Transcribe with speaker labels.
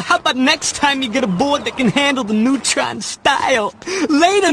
Speaker 1: How about next time you get a board that can handle the Neutron style? Later,